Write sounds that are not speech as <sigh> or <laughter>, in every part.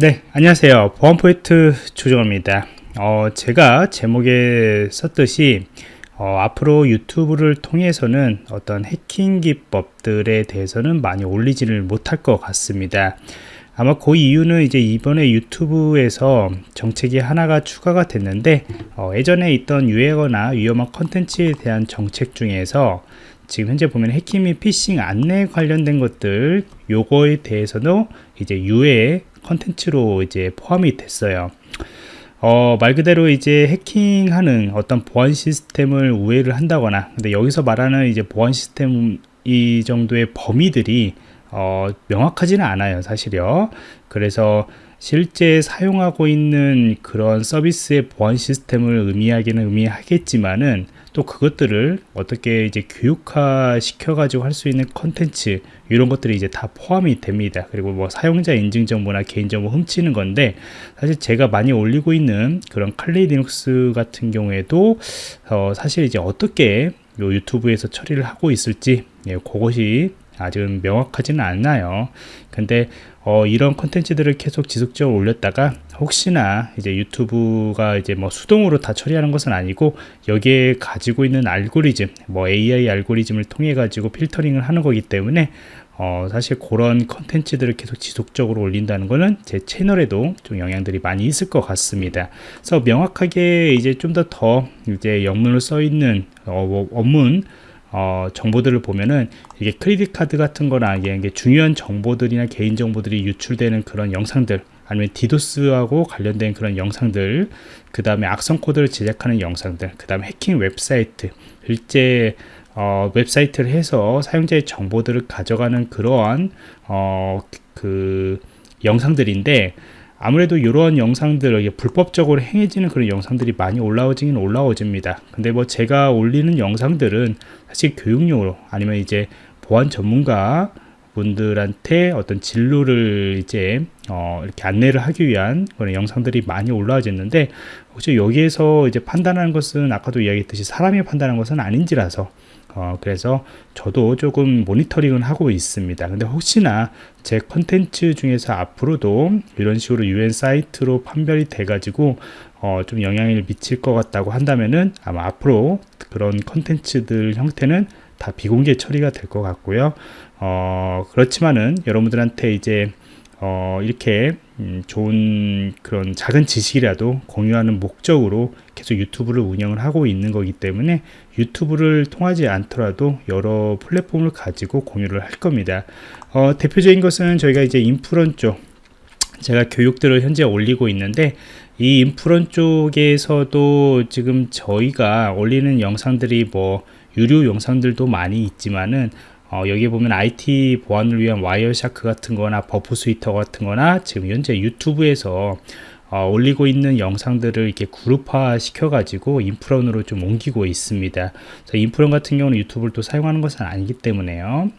네 안녕하세요. 보안포인트 조정입니다. 어, 제가 제목에 썼듯이 어, 앞으로 유튜브를 통해서는 어떤 해킹 기법들에 대해서는 많이 올리지를 못할 것 같습니다. 아마 그 이유는 이제 이번에 유튜브에서 정책이 하나가 추가가 됐는데 어, 예전에 있던 유해거나 위험한 컨텐츠에 대한 정책 중에서 지금 현재 보면 해킹 및 피싱 안내 관련된 것들 요거에 대해서도 이제 유해 컨텐츠로 이제 포함이 됐어요. 어, 말 그대로 이제 해킹하는 어떤 보안 시스템을 우회를 한다거나 근데 여기서 말하는 이제 보안 시스템 이 정도의 범위들이 어, 명확하지는 않아요 사실요 그래서 실제 사용하고 있는 그런 서비스의 보안 시스템을 의미하기는 의미하겠지만은 또 그것들을 어떻게 이제 교육화 시켜 가지고 할 수 있는 컨텐츠 이런 것들이 이제 다 포함이 됩니다. 그리고 뭐 사용자 인증 정보나 개인 정보 훔치는 건데 사실 제가 많이 올리고 있는 그런 칼리 리눅스 같은 경우에도 어 사실 이제 어떻게 요 유튜브에서 처리를 하고 있을지 예, 그것이 아직은 명확하지는 않나요 근데 어, 이런 컨텐츠들을 계속 지속적으로 올렸다가 혹시나 이제 유튜브가 이제 뭐 수동으로 다 처리하는 것은 아니고 여기에 가지고 있는 알고리즘 뭐 AI 알고리즘을 통해 가지고 필터링을 하는 거기 때문에 어, 사실 그런 컨텐츠들을 계속 지속적으로 올린다는 거는 제 채널에도 좀 영향들이 많이 있을 것 같습니다. 그래서 명확하게 이제 좀 더더 이제 영문을 써 있는 어, 뭐, 원문 어, 정보들을 보면은 이게 credit card 같은 거나 이게 중요한 정보들이나 개인 정보들이 유출되는 그런 영상들 아니면 디도스하고 관련된 그런 영상들 그 다음에 악성 코드를 제작하는 영상들 그 다음에 해킹 웹사이트 실제 어, 웹사이트를 해서 사용자의 정보들을 가져가는 그러한 어, 그 영상들인데 아무래도 이런 영상들 불법적으로 행해지는 그런 영상들이 많이 올라오지는 올라오집니다. 근데 뭐 제가 올리는 영상들은 사실 교육용으로 아니면 이제 보안 전문가 분들한테 어떤 진로를 이제 어 이렇게 안내를 하기 위한 그런 영상들이 많이 올라와졌는데 혹시 여기에서 이제 판단하는 것은 아까도 이야기했듯이 사람이 판단하는 것은 아닌지라서 어, 그래서 저도 조금 모니터링을 하고 있습니다. 근데 혹시나 제 컨텐츠 중에서 앞으로도 이런 식으로 UN 사이트로 판별이 돼 가지고 어, 좀 영향을 미칠 것 같다고 한다면은 아마 앞으로 그런 컨텐츠들 형태는 다 비공개 처리가 될 것 같고요. 어, 그렇지만은 여러분들한테 이제 어, 이렇게 음, 좋은 그런 작은 지식이라도 공유하는 목적으로 계속 유튜브를 운영을 하고 있는 거기 때문에 유튜브를 통하지 않더라도 여러 플랫폼을 가지고 공유를 할 겁니다. 어, 대표적인 것은 저희가 이제 인프런 쪽 제가 교육들을 현재 올리고 있는데 이 인프런 쪽에서도 지금 저희가 올리는 영상들이 뭐 유료 영상들도 많이 있지만은 어, 여기 보면 IT 보안을 위한 Wireshark 같은 거나 Burp Suite 같은 거나 지금 현재 유튜브에서 어, 올리고 있는 영상들을 이렇게 그룹화 시켜 가지고 인프런으로 좀 옮기고 있습니다. 인프런 같은 경우는 유튜브를 또 사용하는 것은 아니기 때문에요.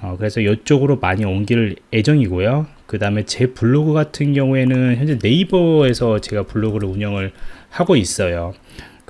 어, 그래서 이쪽으로 많이 옮길 예정이고요. 그 다음에 제 블로그 같은 경우에는 현재 네이버에서 제가 블로그를 운영을 하고 있어요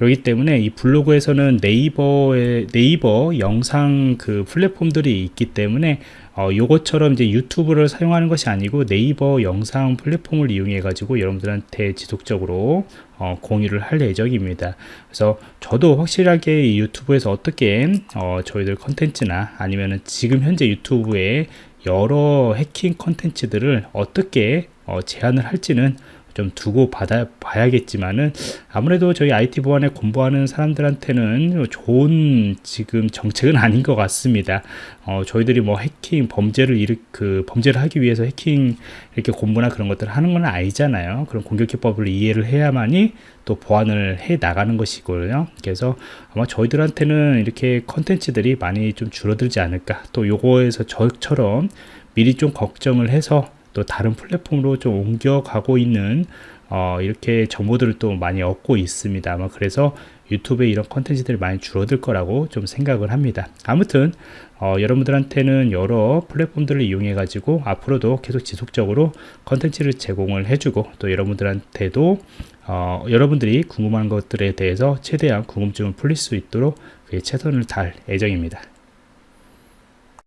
그렇기 때문에 이 블로그에서는 네이버의 네이버 영상 그 플랫폼들이 있기 때문에 어, 요것처럼 이제 유튜브를 사용하는 것이 아니고 네이버 영상 플랫폼을 이용해 가지고 여러분들한테 지속적으로 어, 공유를 할 예정입니다. 그래서 저도 확실하게 이 유튜브에서 어떻게 어, 저희들 컨텐츠나 아니면은 지금 현재 유튜브에 여러 해킹 컨텐츠들을 어떻게 어, 제한을 할지는 좀 두고 받아 봐야겠지만은 아무래도 저희 IT 보안에 공부하는 사람들한테는 좋은 지금 정책은 <laughs> 아닌 것 같습니다. 어, 저희들이 뭐 해킹 범죄를 일으 그 범죄를 하기 위해서 해킹 이렇게 공부나 그런 것들을 하는 건 아니잖아요. 그런 공격 기법을 이해를 해야만이 또 보완을 해 나가는 것이고요. 그래서 아마 저희들한테는 이렇게 컨텐츠들이 많이 좀 줄어들지 않을까. 또 요거에서 저처럼 미리 좀 걱정을 해서 또 다른 플랫폼으로 좀 옮겨가고 있는 어, 이렇게 정보들을 또 많이 얻고 있습니다. 아마 그래서 유튜브에 이런 컨텐츠들이 많이 줄어들 거라고 좀 생각을 합니다. 아무튼 어, 여러분들한테는 여러 플랫폼들을 이용해 가지고 앞으로도 계속 지속적으로 컨텐츠를 제공을 해주고 또 여러분들한테도 어, 여러분들이 궁금한 것들에 대해서 최대한 궁금증을 풀릴 수 있도록 최선을 다할 예정입니다.